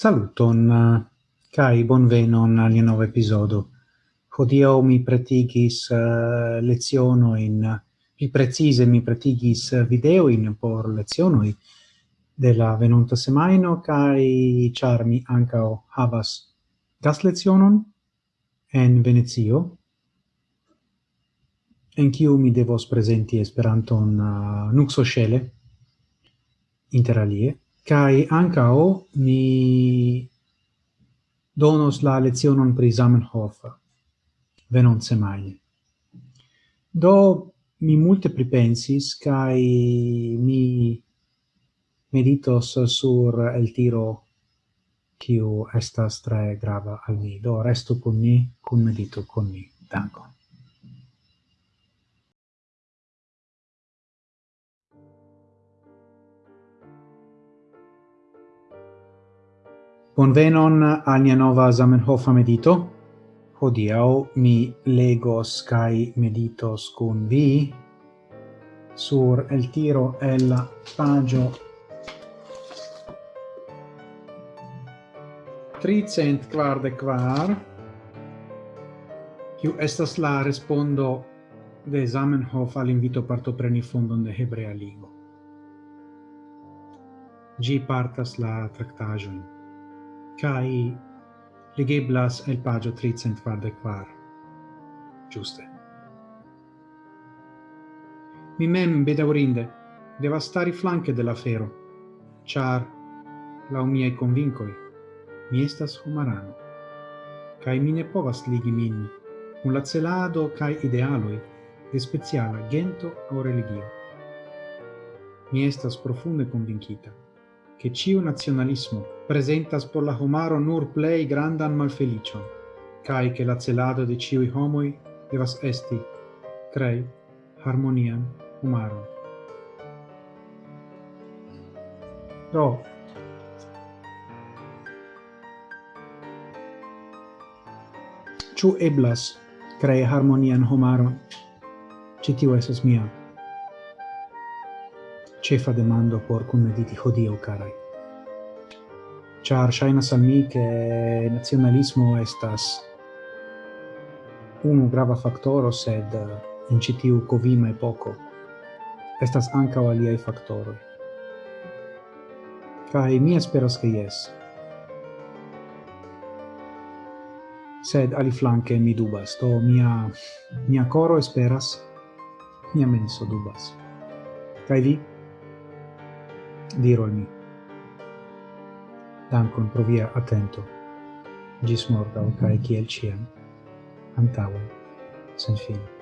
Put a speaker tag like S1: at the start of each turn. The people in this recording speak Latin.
S1: Saluton eh, kai bonvenon al nova episodo. Hodio mi pretigis eh, uh, leziono in pi precise mi pretigis video in por leziono de la venonta semaino kai charmi ankaŭ havas gas lezionon en Venezio en kiu mi devos presenti Esperanton uh, nuxo shele interalie Kai ankao mi donos la lezionon pri Zamenhof venon semaine. Do mi multe pripensis kai mi meditos sur el tiro kiu estas tre grava al mi. Do restu kun mi, kun medito kun mi. Dankon. Bonvenon al nia nova Zamenhof medito. Hodiaŭ mi legos kaj meditos kun vi sur el tiro el la pagio 300 quarde quar kiu estas la respondo de Zamenhof al invito partopreni fondon de Hebrea Ligo. Gi partas la tractagion kai legeblas el pagio 344. Giuste. Mi mem bedaurinde deva stari flanche la fero, char la miei convincoi mi estas humarano, cae mi ne povas ligi min un la celado cae idealoi de speciala gento o religio. Mi estas profunde convincita che ciu nazionalismo presentas por la homaro nur plei grandan malfelicion, cae che la celado de ciui homoi devas esti, crei, harmonian homaro. Do, ciu eblas crei harmonian homaro? Citiu esas mia. Cefa demando por cum mediti hodio, carai char ŝajnas al mi nazionalismo estas unu grava factoro sed in citiu covima e poco estas ankaŭ aliaj faktoroj. Kaj mi esperas ke jes. Sed aliflanke mi dubas, to mia, mia coro esperas, mia menso dubas. kai vi? diro al mi. Dankon pro via atento. Gis morgau, cae ciel ciam. Antauen, sen fine.